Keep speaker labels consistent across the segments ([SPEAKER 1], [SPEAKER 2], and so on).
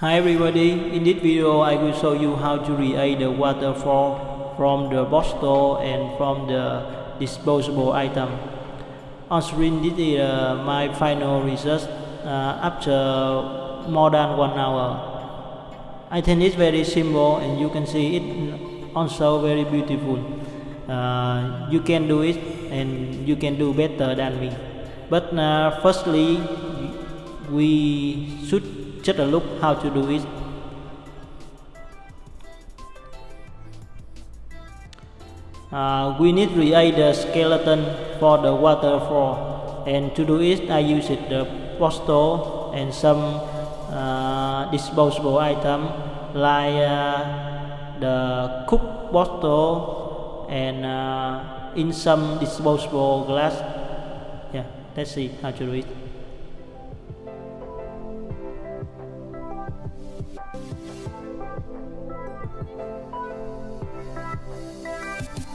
[SPEAKER 1] Hi everybody, in this video I will show you how to create the waterfall from the bottle and from the disposable item. On screen this is uh, my final result uh, after more than one hour. I think it's very simple and you can see it also very beautiful. Uh, you can do it and you can do better than me. But uh, firstly, we should just a look how to do it. Uh, we need to create the skeleton for the waterfall and to do it I use it the postal and some uh, disposable item like uh, the cook bottle and uh, in some disposable glass. Yeah let's see how to do it Thank you.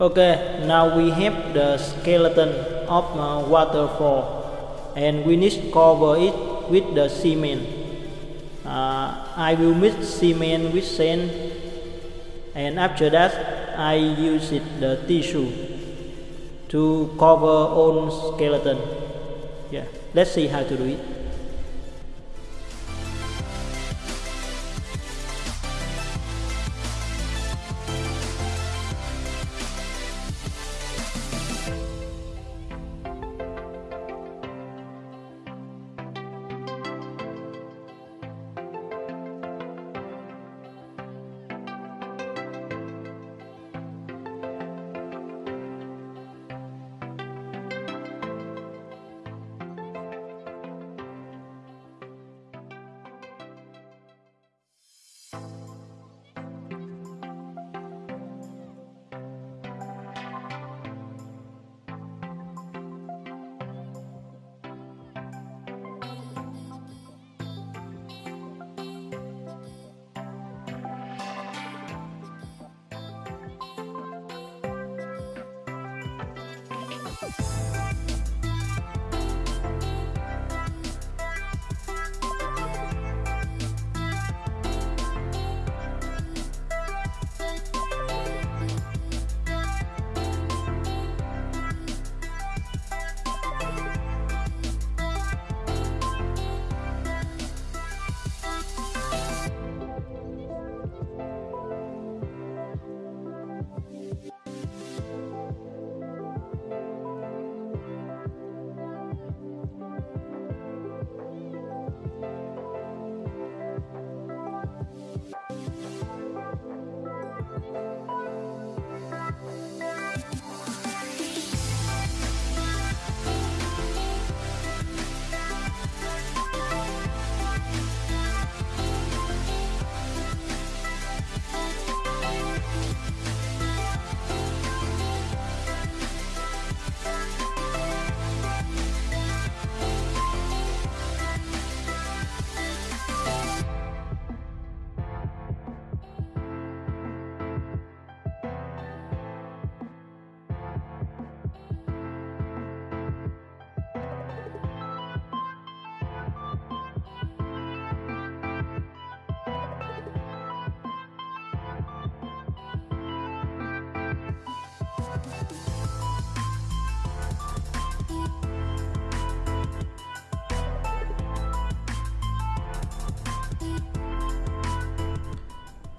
[SPEAKER 1] Okay, now we have the skeleton of uh, waterfall and we need to cover it with the cement. Uh, I will mix cement with sand and after that I use it the tissue to cover all skeleton. Yeah, let's see how to do it.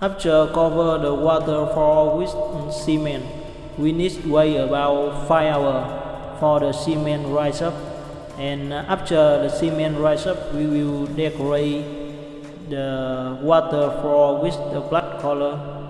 [SPEAKER 1] After cover the waterfall with cement, we need wait about 5 hours for the cement rise up. And after the cement rise up we will decorate the waterfall with the black color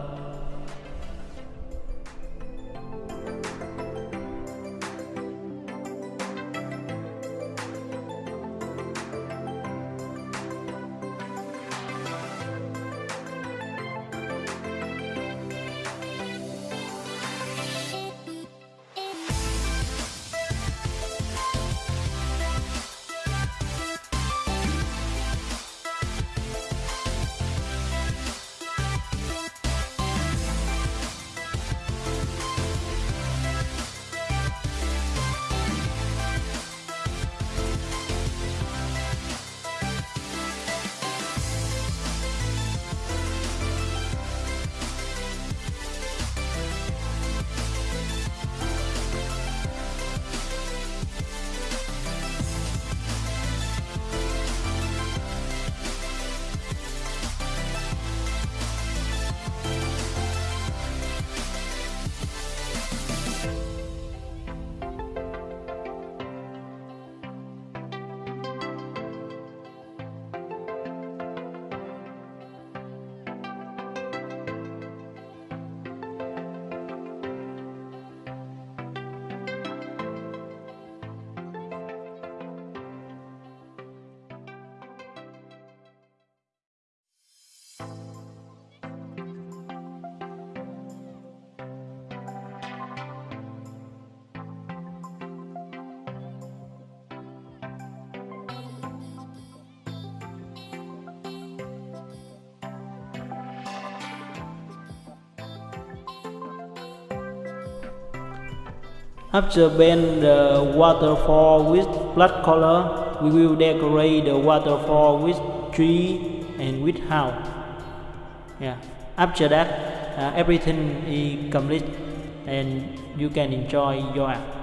[SPEAKER 1] After paint the waterfall with black color, we will decorate the waterfall with tree and with house. Yeah. After that, uh, everything is complete and you can enjoy your art.